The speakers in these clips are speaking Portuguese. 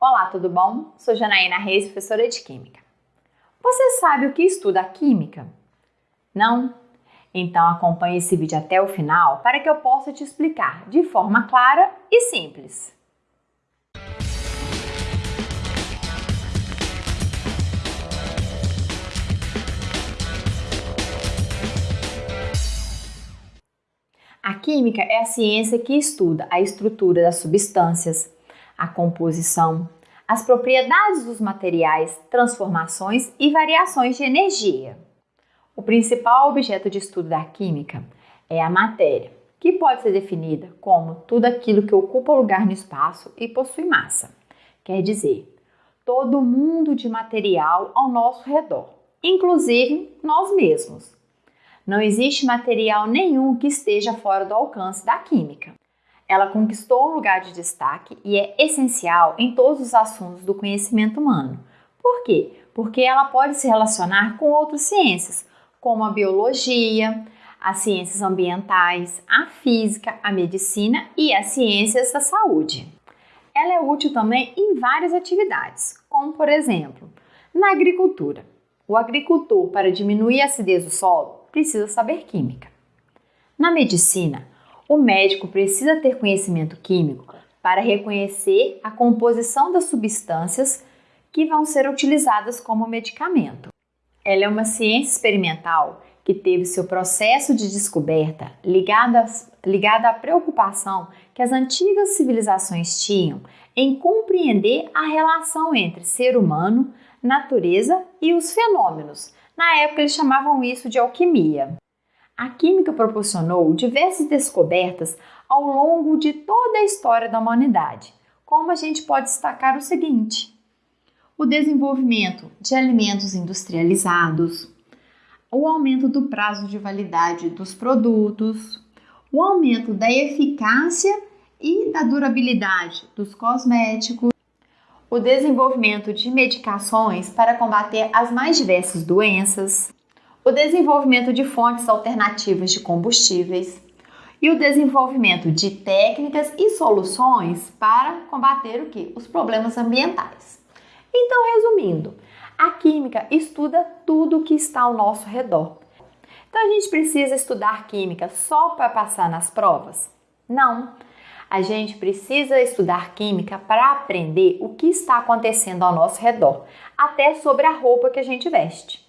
Olá, tudo bom? Sou Janaína Reis, professora de Química. Você sabe o que estuda a Química? Não? Então acompanhe esse vídeo até o final para que eu possa te explicar de forma clara e simples. A química é a ciência que estuda a estrutura das substâncias, a composição, as propriedades dos materiais, transformações e variações de energia. O principal objeto de estudo da química é a matéria, que pode ser definida como tudo aquilo que ocupa lugar no espaço e possui massa. Quer dizer, todo o mundo de material ao nosso redor, inclusive nós mesmos. Não existe material nenhum que esteja fora do alcance da química. Ela conquistou um lugar de destaque e é essencial em todos os assuntos do conhecimento humano. Por quê? Porque ela pode se relacionar com outras ciências, como a biologia, as ciências ambientais, a física, a medicina e as ciências da saúde. Ela é útil também em várias atividades, como por exemplo, na agricultura. O agricultor, para diminuir a acidez do solo, precisa saber química. Na medicina, o médico precisa ter conhecimento químico para reconhecer a composição das substâncias que vão ser utilizadas como medicamento. Ela é uma ciência experimental que teve seu processo de descoberta ligado, a, ligado à preocupação que as antigas civilizações tinham em compreender a relação entre ser humano, natureza e os fenômenos. Na época eles chamavam isso de alquimia. A química proporcionou diversas descobertas ao longo de toda a história da humanidade, como a gente pode destacar o seguinte: o desenvolvimento de alimentos industrializados, o aumento do prazo de validade dos produtos, o aumento da eficácia e da durabilidade dos cosméticos, o desenvolvimento de medicações para combater as mais diversas doenças, o desenvolvimento de fontes alternativas de combustíveis e o desenvolvimento de técnicas e soluções para combater o que? Os problemas ambientais. Então, resumindo, a química estuda tudo o que está ao nosso redor. Então, a gente precisa estudar química só para passar nas provas? Não. A gente precisa estudar química para aprender o que está acontecendo ao nosso redor, até sobre a roupa que a gente veste.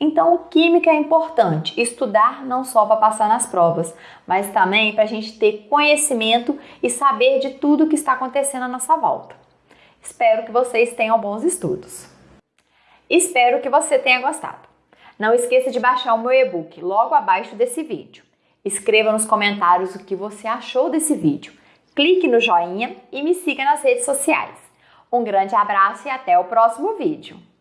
Então, química é importante estudar não só para passar nas provas, mas também para a gente ter conhecimento e saber de tudo que está acontecendo à nossa volta. Espero que vocês tenham bons estudos. Espero que você tenha gostado. Não esqueça de baixar o meu e-book logo abaixo desse vídeo. Escreva nos comentários o que você achou desse vídeo. Clique no joinha e me siga nas redes sociais. Um grande abraço e até o próximo vídeo.